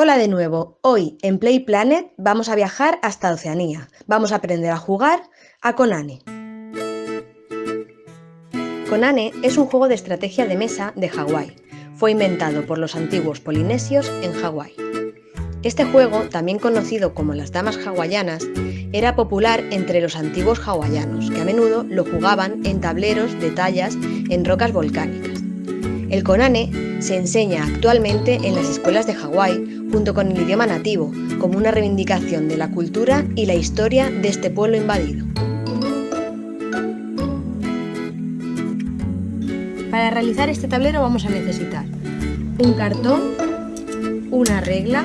Hola de nuevo, hoy en Play Planet vamos a viajar hasta Oceanía. Vamos a aprender a jugar a Conane. Conane es un juego de estrategia de mesa de Hawái. Fue inventado por los antiguos polinesios en Hawái. Este juego, también conocido como las damas hawaianas, era popular entre los antiguos hawaianos, que a menudo lo jugaban en tableros de tallas en rocas volcánicas. El Konane se enseña actualmente en las escuelas de Hawái junto con el idioma nativo, como una reivindicación de la cultura y la historia de este pueblo invadido. Para realizar este tablero vamos a necesitar un cartón, una regla,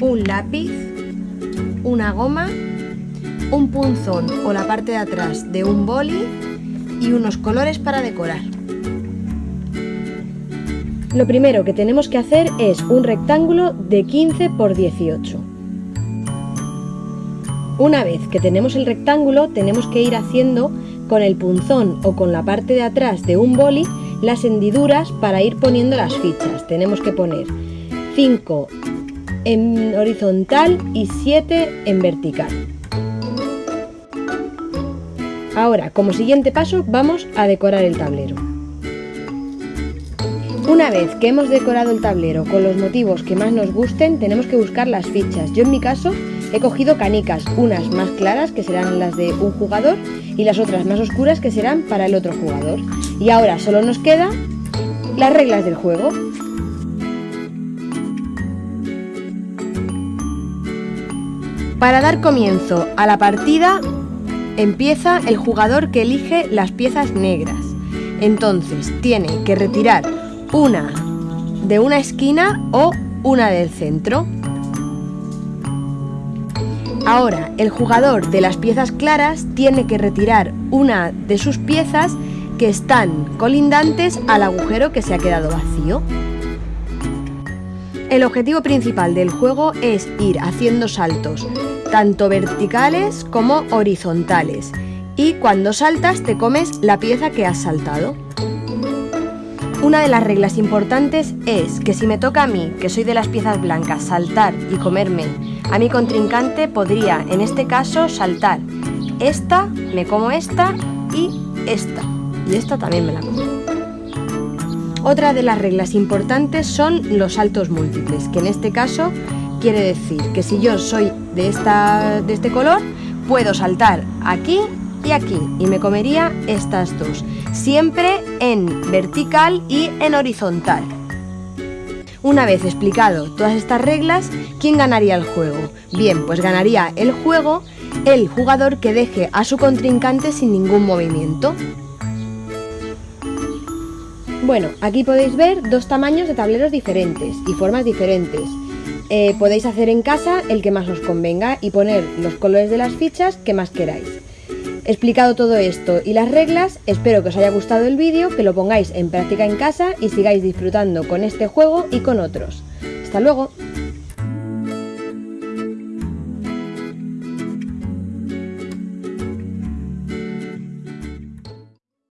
un lápiz, una goma, un punzón o la parte de atrás de un boli y unos colores para decorar. Lo primero que tenemos que hacer es un rectángulo de 15 por 18. Una vez que tenemos el rectángulo tenemos que ir haciendo con el punzón o con la parte de atrás de un boli las hendiduras para ir poniendo las fichas. Tenemos que poner 5 en horizontal y 7 en vertical. Ahora, como siguiente paso, vamos a decorar el tablero. Una vez que hemos decorado el tablero con los motivos que más nos gusten, tenemos que buscar las fichas. Yo en mi caso he cogido canicas, unas más claras que serán las de un jugador y las otras más oscuras que serán para el otro jugador. Y ahora solo nos queda las reglas del juego. Para dar comienzo a la partida empieza el jugador que elige las piezas negras. Entonces tiene que retirar una de una esquina o una del centro. Ahora, el jugador de las piezas claras tiene que retirar una de sus piezas que están colindantes al agujero que se ha quedado vacío. El objetivo principal del juego es ir haciendo saltos, tanto verticales como horizontales, y cuando saltas te comes la pieza que has saltado. Una de las reglas importantes es que si me toca a mí, que soy de las piezas blancas, saltar y comerme a mi contrincante, podría en este caso saltar esta, me como esta y esta. Y esta también me la como. Otra de las reglas importantes son los saltos múltiples, que en este caso quiere decir que si yo soy de, esta, de este color, puedo saltar aquí y aquí y me comería estas dos, siempre en vertical y en horizontal. Una vez explicado todas estas reglas, ¿quién ganaría el juego? Bien, pues ganaría el juego el jugador que deje a su contrincante sin ningún movimiento. Bueno, aquí podéis ver dos tamaños de tableros diferentes y formas diferentes. Eh, podéis hacer en casa el que más os convenga y poner los colores de las fichas que más queráis. Explicado todo esto y las reglas, espero que os haya gustado el vídeo, que lo pongáis en práctica en casa y sigáis disfrutando con este juego y con otros. ¡Hasta luego!